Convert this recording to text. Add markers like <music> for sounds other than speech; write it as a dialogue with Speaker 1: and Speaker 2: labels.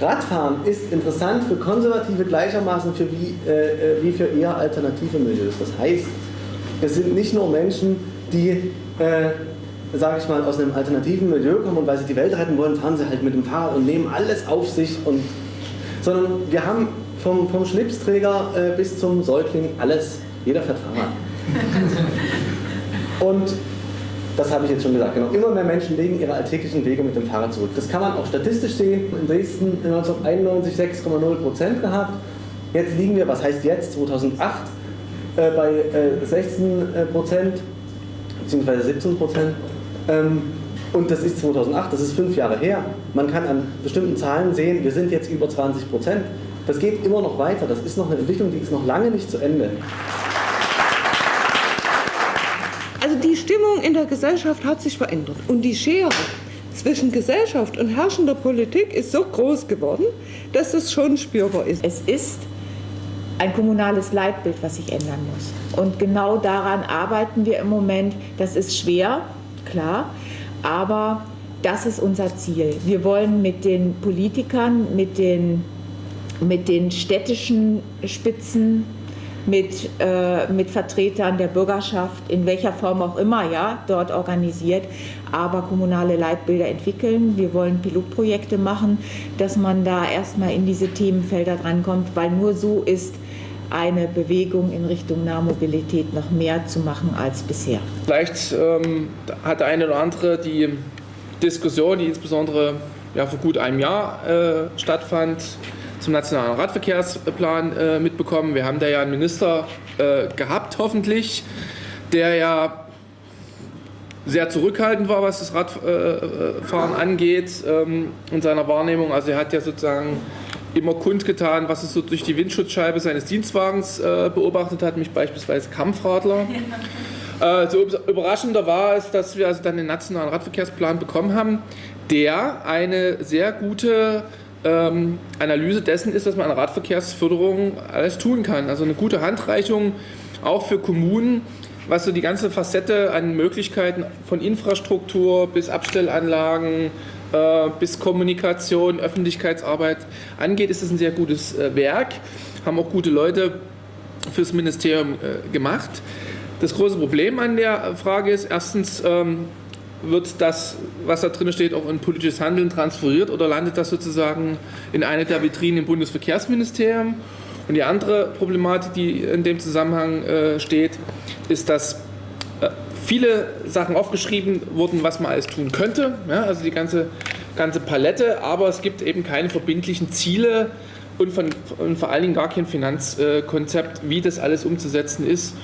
Speaker 1: Radfahren ist interessant für Konservative gleichermaßen für wie, äh, wie für eher alternative Milieus. Das heißt, es sind nicht nur Menschen, die, äh, sage ich mal, aus einem alternativen Milieu kommen und weil sie die Welt retten wollen, fahren sie halt mit dem Fahrrad und nehmen alles auf sich. Und, sondern wir haben vom, vom Schlipsträger äh, bis zum Säugling alles, jeder fährt Fahrrad. <laughs> und das habe ich jetzt schon gesagt, genau. Immer mehr Menschen legen ihre alltäglichen Wege mit dem Fahrrad zurück. Das kann man auch statistisch sehen. In Dresden 1991 6,0 Prozent gehabt. Jetzt liegen wir, was heißt jetzt, 2008, äh, bei äh, 16 äh, Prozent, beziehungsweise 17 Prozent. Ähm, und das ist 2008, das ist fünf Jahre her. Man kann an bestimmten Zahlen sehen, wir sind jetzt über 20 Prozent. Das geht immer noch weiter. Das ist noch eine Entwicklung, die ist noch lange nicht zu Ende.
Speaker 2: Also die Stimmung in der Gesellschaft hat sich verändert und die Schere zwischen Gesellschaft und herrschender Politik ist so groß geworden, dass es schon spürbar ist.
Speaker 3: Es ist ein kommunales Leitbild, was sich ändern muss. Und genau daran arbeiten wir im Moment. Das ist schwer, klar, aber das ist unser Ziel. Wir wollen mit den Politikern, mit den, mit den städtischen Spitzen mit, äh, mit Vertretern der Bürgerschaft, in welcher Form auch immer, ja, dort organisiert, aber kommunale Leitbilder entwickeln. Wir wollen Pilotprojekte machen, dass man da erstmal in diese Themenfelder drankommt, weil nur so ist eine Bewegung in Richtung Nahmobilität noch mehr zu machen als bisher.
Speaker 4: Vielleicht ähm, hat der eine oder andere die Diskussion, die insbesondere ja, vor gut einem Jahr äh, stattfand, zum Nationalen Radverkehrsplan äh, mitbekommen. Wir haben da ja einen Minister äh, gehabt, hoffentlich, der ja sehr zurückhaltend war, was das Radfahren angeht ähm, in seiner Wahrnehmung. Also er hat ja sozusagen immer kundgetan, was er so durch die Windschutzscheibe seines Dienstwagens äh, beobachtet hat, mich beispielsweise Kampfradler. Äh, so überraschender war es, dass wir also dann den nationalen Radverkehrsplan bekommen haben, der eine sehr gute ähm, Analyse dessen ist, was man an Radverkehrsförderung alles tun kann. Also eine gute Handreichung auch für Kommunen, was so die ganze Facette an Möglichkeiten von Infrastruktur bis Abstellanlagen äh, bis Kommunikation, Öffentlichkeitsarbeit angeht, ist es ein sehr gutes äh, Werk. Haben auch gute Leute fürs Ministerium äh, gemacht. Das große Problem an der Frage ist erstens, ähm, wird das, was da drin steht, auch in politisches Handeln transferiert oder landet das sozusagen in eine der Vitrinen im Bundesverkehrsministerium? Und die andere Problematik, die in dem Zusammenhang äh, steht, ist, dass äh, viele Sachen aufgeschrieben wurden, was man alles tun könnte, ja, also die ganze, ganze Palette, aber es gibt eben keine verbindlichen Ziele und, von, und vor allen Dingen gar kein Finanzkonzept, wie das alles umzusetzen ist.